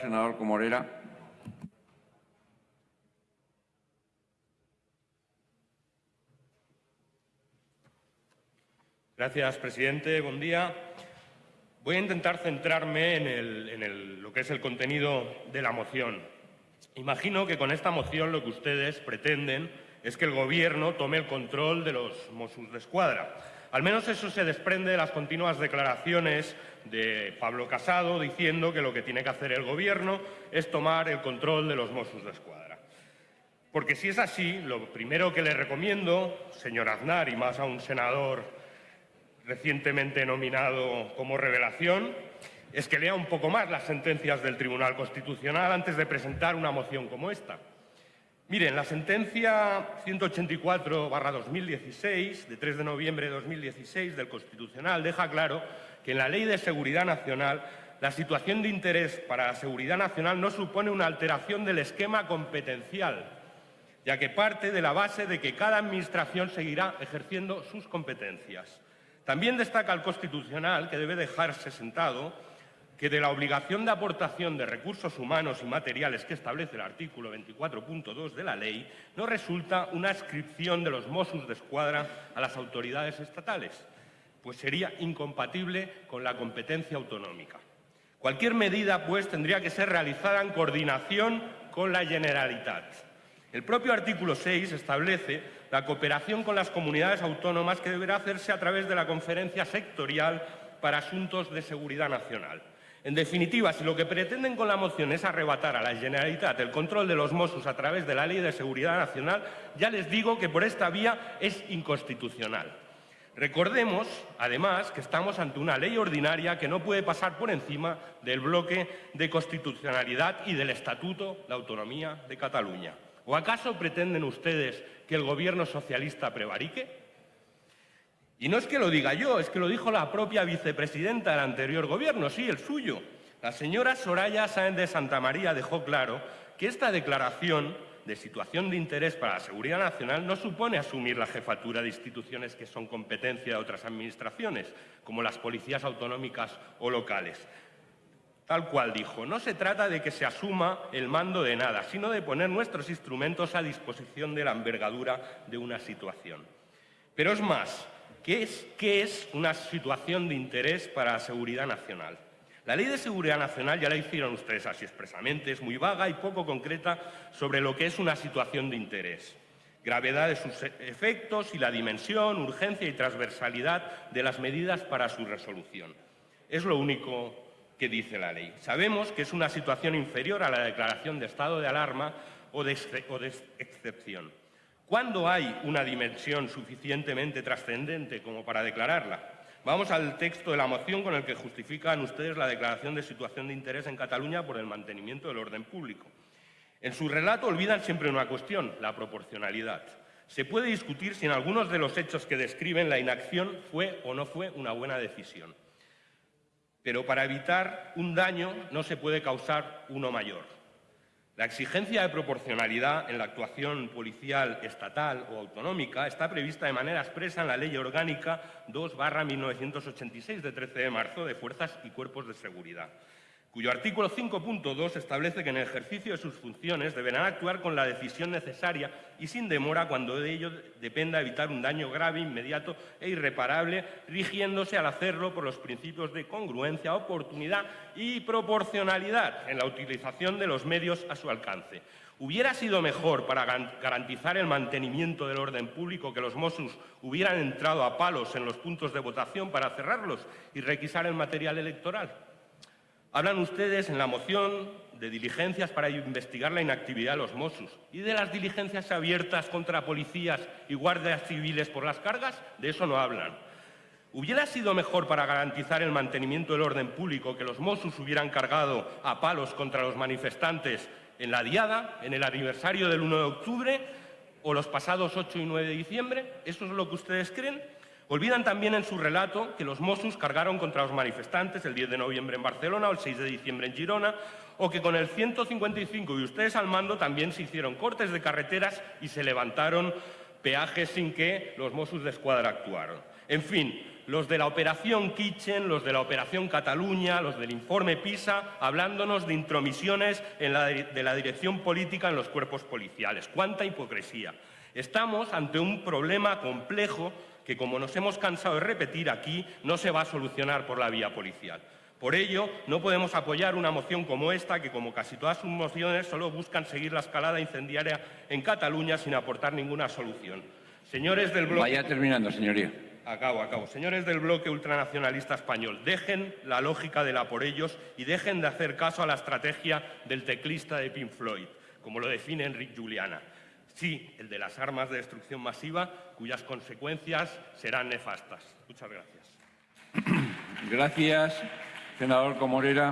Senador Comorera. Gracias, presidente. Buen día. Voy a intentar centrarme en, lo que es el contenido de la moción. Imagino que con esta moción lo que ustedes pretenden es que el Gobierno tome el control de los Mossos de Escuadra. Al menos eso se desprende de las continuas declaraciones de Pablo Casado diciendo que lo que tiene que hacer el Gobierno es tomar el control de los Mossos de Escuadra. Porque si es así, lo primero que le recomiendo, señor Aznar, y más a un senador recientemente nominado como revelación, es que lea un poco más las sentencias del Tribunal Constitucional antes de presentar una moción como esta. Miren, la sentencia 184-2016, de 3 de noviembre de 2016 del Constitucional, deja claro que en la Ley de Seguridad Nacional la situación de interés para la seguridad nacional no supone una alteración del esquema competencial, ya que parte de la base de que cada Administración seguirá ejerciendo sus competencias. También destaca el Constitucional que debe dejarse sentado que de la obligación de aportación de recursos humanos y materiales que establece el artículo 24.2 de la ley no resulta una adscripción de los Mossos de Escuadra a las autoridades estatales, pues sería incompatible con la competencia autonómica. Cualquier medida, pues, tendría que ser realizada en coordinación con la Generalitat. El propio artículo 6 establece la cooperación con las comunidades autónomas que deberá hacerse a través de la Conferencia Sectorial para Asuntos de Seguridad Nacional. En definitiva, si lo que pretenden con la moción es arrebatar a la Generalitat el control de los Mossos a través de la Ley de Seguridad Nacional, ya les digo que por esta vía es inconstitucional. Recordemos, además, que estamos ante una ley ordinaria que no puede pasar por encima del bloque de constitucionalidad y del Estatuto de Autonomía de Cataluña. ¿O acaso pretenden ustedes que el Gobierno socialista prevarique? Y no es que lo diga yo, es que lo dijo la propia vicepresidenta del anterior gobierno, sí, el suyo. La señora Soraya Sáenz de Santa María dejó claro que esta declaración de situación de interés para la seguridad nacional no supone asumir la jefatura de instituciones que son competencia de otras administraciones, como las policías autonómicas o locales. Tal cual dijo, no se trata de que se asuma el mando de nada, sino de poner nuestros instrumentos a disposición de la envergadura de una situación. Pero es más, ¿Qué es, una situación de interés para la seguridad nacional? La Ley de Seguridad Nacional, ya la hicieron ustedes así expresamente, es muy vaga y poco concreta sobre lo que es una situación de interés. Gravedad de sus efectos y la dimensión, urgencia y transversalidad de las medidas para su resolución. Es lo único que dice la ley. Sabemos que es una situación inferior a la declaración de estado de alarma o de excepción. ¿Cuándo hay una dimensión suficientemente trascendente como para declararla? Vamos al texto de la moción con el que justifican ustedes la declaración de situación de interés en Cataluña por el mantenimiento del orden público. En su relato olvidan siempre una cuestión, la proporcionalidad. Se puede discutir si en algunos de los hechos que describen la inacción fue o no fue una buena decisión. Pero para evitar un daño no se puede causar uno mayor. La exigencia de proporcionalidad en la actuación policial estatal o autonómica está prevista de manera expresa en la Ley Orgánica 2-1986 de 13 de marzo de Fuerzas y Cuerpos de Seguridad cuyo artículo 5.2 establece que en el ejercicio de sus funciones deberán actuar con la decisión necesaria y sin demora cuando de ello dependa evitar un daño grave, inmediato e irreparable, rigiéndose al hacerlo por los principios de congruencia, oportunidad y proporcionalidad en la utilización de los medios a su alcance. ¿Hubiera sido mejor para garantizar el mantenimiento del orden público que los Mossos hubieran entrado a palos en los puntos de votación para cerrarlos y requisar el material electoral? Hablan ustedes en la moción de diligencias para investigar la inactividad de los Mossos y de las diligencias abiertas contra policías y guardias civiles por las cargas, de eso no hablan. ¿Hubiera sido mejor para garantizar el mantenimiento del orden público que los Mossos hubieran cargado a palos contra los manifestantes en la Diada, en el aniversario del 1 de octubre o los pasados 8 y 9 de diciembre? ¿Eso es lo que ustedes creen? Olvidan también en su relato que los Mossos cargaron contra los manifestantes el 10 de noviembre en Barcelona o el 6 de diciembre en Girona, o que con el 155 y ustedes al mando también se hicieron cortes de carreteras y se levantaron peajes sin que los Mossos de Escuadra actuaron. En fin, los de la Operación Kitchen, los de la Operación Cataluña, los del informe PISA, hablándonos de intromisiones en de la dirección política en los cuerpos policiales. ¡Cuánta hipocresía! Estamos ante un problema complejo que, como nos hemos cansado de repetir aquí, no se va a solucionar por la vía policial. Por ello, no podemos apoyar una moción como esta, que como casi todas sus mociones solo buscan seguir la escalada incendiaria en Cataluña sin aportar ninguna solución. Señores del bloque... Vaya terminando, señoría. Acabo, acabo. Señores del bloque ultranacionalista español, dejen la lógica de la por ellos y dejen de hacer caso a la estrategia del teclista de Pink Floyd, como lo define Enrique Juliana. Sí, el de las armas de destrucción masiva, cuyas consecuencias serán nefastas. Muchas gracias. Gracias, senador Comorera.